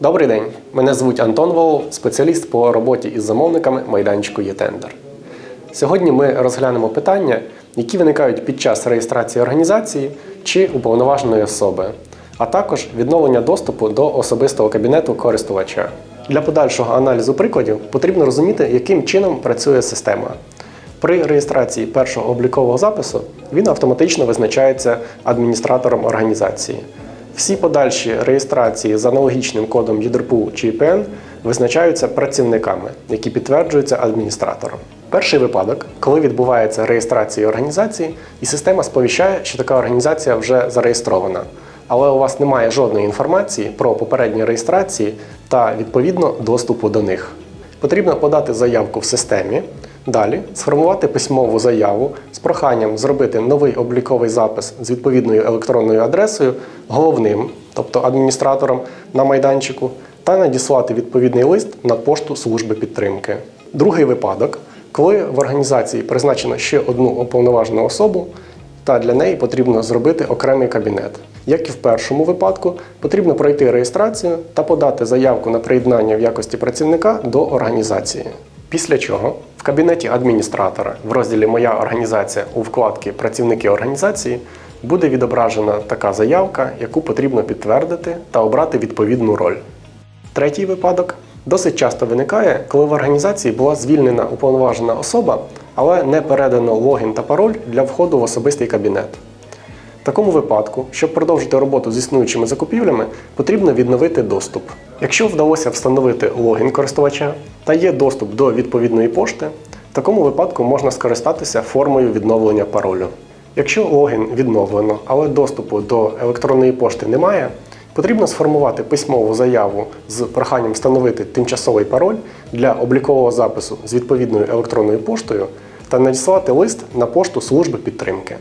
Добрий день, мене звуть Антон Волов, спеціаліст по роботі із замовниками майданчику «Єтендер». Сьогодні ми розглянемо питання, які виникають під час реєстрації організації чи уповноваженої особи, а також відновлення доступу до особистого кабінету користувача. Для подальшого аналізу прикладів потрібно розуміти, яким чином працює система. При реєстрації першого облікового запису він автоматично визначається адміністратором організації. Всі подальші реєстрації з аналогічним кодом ЄДРПУ чи ІПН визначаються працівниками, які підтверджуються адміністратором. Перший випадок, коли відбувається реєстрація організації, і система сповіщає, що така організація вже зареєстрована, але у вас немає жодної інформації про попередні реєстрації та відповідно доступу до них. Потрібно подати заявку в системі. Далі сформувати письмову заяву з проханням зробити новий обліковий запис з відповідною електронною адресою головним, тобто адміністратором на майданчику, та надіслати відповідний лист на пошту служби підтримки. Другий випадок, коли в організації призначено ще одну уповноважену особу, та для неї потрібно зробити окремий кабінет. Як і в першому випадку, потрібно пройти реєстрацію та подати заявку на приєднання в якості працівника до організації. Після чого кабінеті адміністратора в розділі Моя організація у вкладці Працівники організації буде відображена така заявка, яку потрібно підтвердити та обрати відповідну роль. Третій випадок досить часто виникає, коли в організації була звільнена уповноважена особа, але не передано логін та пароль для входу в особистий кабінет. Такому випадку, щоб продовжити роботу з існуючими закупівлями, потрібно відновити доступ. Якщо вдалося встановити логін користувача та є доступ до відповідної пошти, в такому випадку можна скористатися формою відновлення паролю. Якщо логін відновлено, але доступу до електронної пошти немає, потрібно сформувати письмову заяву з проханням встановити тимчасовий пароль для облікового запису з відповідною електронною поштою та надіслати лист на пошту служби підтримки.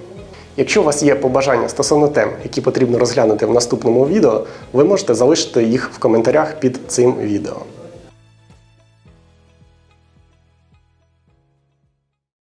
Якщо у вас є побажання стосовно тем, які потрібно розглянути в наступному відео, ви можете залишити їх в коментарях під цим відео.